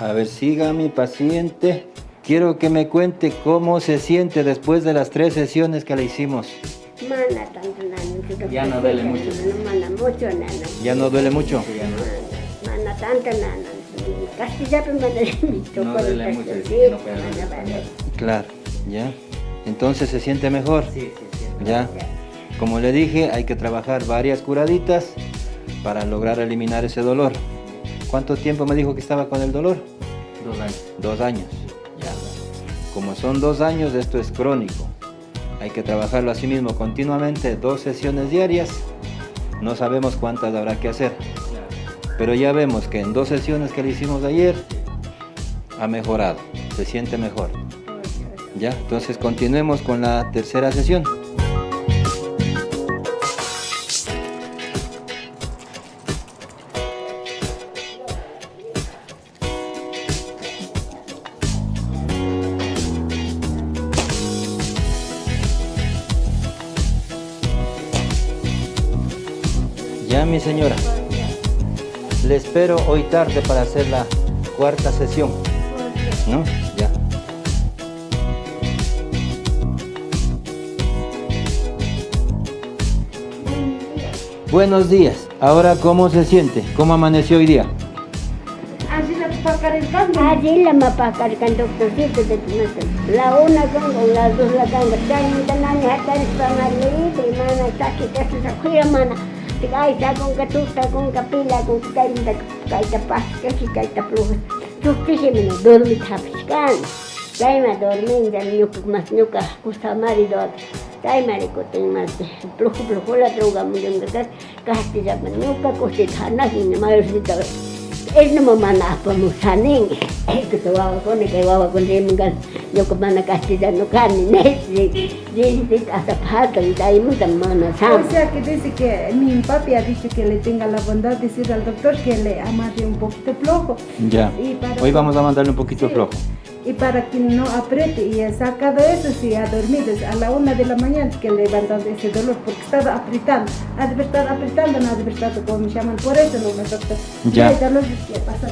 A ver, siga mi paciente. Quiero que me cuente cómo se siente después de las tres sesiones que le hicimos. Mana tanto nana. Ya no duele mucho. Mana mucho nana. ¿Ya no duele mucho? No duele mucho, Sí, no puede mana vale. Claro, ya. Entonces se siente mejor. Sí, sí, sí. Ya. Como le dije, hay que trabajar varias curaditas para lograr eliminar ese dolor. ¿Cuánto tiempo me dijo que estaba con el dolor? Dos años. Dos años. Ya. Como son dos años, esto es crónico. Hay que trabajarlo así mismo continuamente, dos sesiones diarias. No sabemos cuántas habrá que hacer. Pero ya vemos que en dos sesiones que le hicimos ayer, ha mejorado, se siente mejor. Ya, entonces continuemos con la tercera sesión. Ya, mi señora. Le espero hoy tarde para hacer la cuarta sesión. ¿No? Ya. Buenos días. Ahora, ¿cómo se siente? ¿Cómo amaneció hoy día? Allí la mapa cargan doctorcito de tu mata. La una con las dos la es para libre mana taki kasi sa kuya Sekai sa kung katusta kung kapila kung sekai minta kai tapas ka si kai tapluha. Tukti si minu dormi tapiskan. kan. Kai dormi inda nyukuk mas nyuka kusta mari dot. Kai ma riko mas pluhu pluhu la truga mungkin kakas. Kahti sa nyuka kusti kana si nyuma yusita. Es no mana apa musaning. Eh ketua ko ni kay wawa ko rin mga yo ko mana castellano kan ni si si si hasta pata y dai mu tan mana O sea que dice que mi papi ha dicho que le tenga la bondad de decir al doctor que le amarre un poquito flojo. Ya. Y para- Hoy vamos a mandarle un poquito Sí. flojo. Y para que no apriete y he sacado eso, si ha dormido a la una de la mañana que levantado ese dolor porque estaba apretando. Ha de haber estado apretando, no ha de haber estado como me llaman. Por eso no me doctor. Ya. Y el dolor que pasa.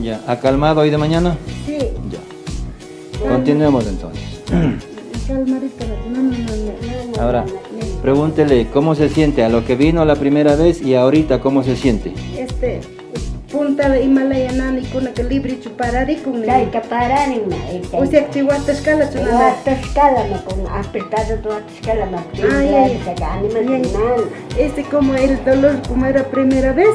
Ya. ¿Ha calmado hoy de mañana? Sí. Ya. Continuemos entonces. Calmarito, no, no, no, no. Ahora, pregúntele cómo se siente a lo que vino la primera vez y ahorita cómo se siente. Este, punta de Himalaya nani kuna que libre chuparari con Dai kaparan na. O sea, que chihuahua escala Yo chunana. hasta escala me con apretado tu hasta escala me. Ay, ay. se gane me Bien. nan. Este como el dolor como era primera vez,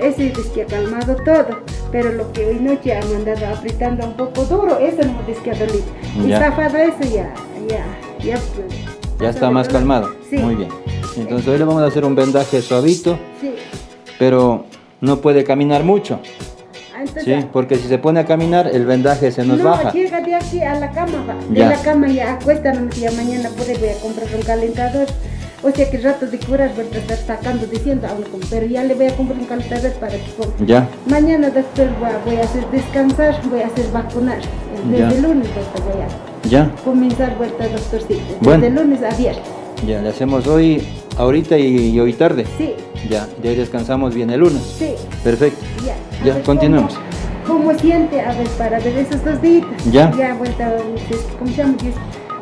ese es que ha calmado todo. Pero lo que hoy noche ha mandado apretando un poco duro, eso no es que ha dolido. Y Ya. zafado eso ya, ya, ya. pues, Ya está más calmado. Sí. Muy bien. Entonces hoy le vamos a hacer un vendaje suavito, Sí. pero no puede caminar mucho. Ah, Entonces, Sí, porque si se pone a caminar, el vendaje se nos no, baja. llega de aquí a la cama, va. De Ya. la cama ya acuesta, no ya mañana puede voy a comprar un calentador. O sea que rato de curar voy a estar sacando diciendo, pero ya le voy a comprar un calentador para que coma. Ya. Mañana después voy a, voy a hacer descansar, voy a hacer vacunar. Desde Ya. el lunes pues, voy a Ya. comenzar vuelta doctorcito. Desde Bueno. el lunes a viernes. Ya. Le hacemos hoy, ahorita y, y hoy tarde. Sí, Ya. De ahí descansamos bien el lunes. sí, Perfecto. ya. Ya, ver continuemos. ¿Cómo, cómo siente? A ver, para ver esos dos días. Ya. Ya vuelta, ¿cómo se llama?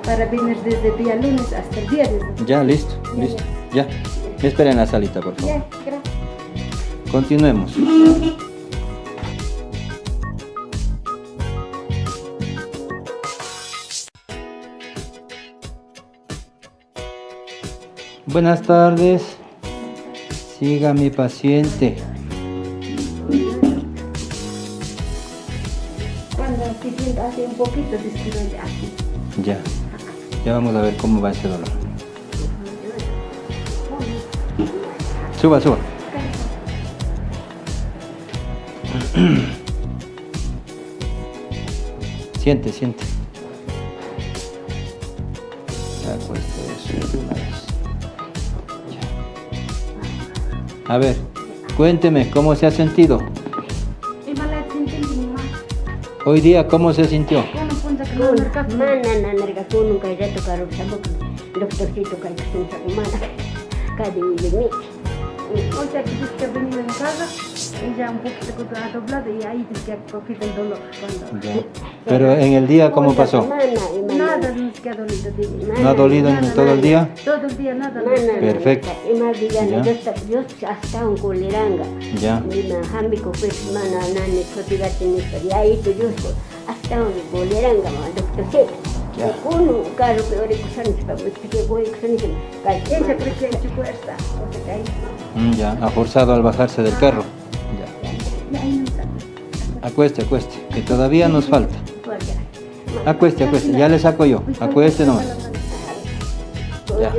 Para venir desde el día lunes hasta el viernes. Ya, listo, Ya, listo. Ya. Me espera en la salita, por favor. Ya, gracias. Continuemos. Buenas tardes. Siga mi paciente. Cuando se sienta así un poquito, describe así. Ya. Ya vamos a ver cómo va ese dolor. Suba, suba. Siente, siente. A ver, cuénteme, ¿cómo se ha sentido? Hoy día, ¿cómo se sintió? Que casa y ya un poquito y ahí dice que el dolor. Cuando... Pero en el día, ¿cómo pasó? semana Nada dolido. ¿No ha dolido en Nada, todo el día? Todo el día, nada. Perfecto. Y más Ya. yo, hasta un. Ya. Nani ni ahí tu hasta un doctor que que voy que ha fuerza. Ya, forzado al bajarse del carro. Ya. Ya. Acueste, acueste, que todavía nos falta. Acueste, acueste, ya le saco yo. Acueste nomás. Ya.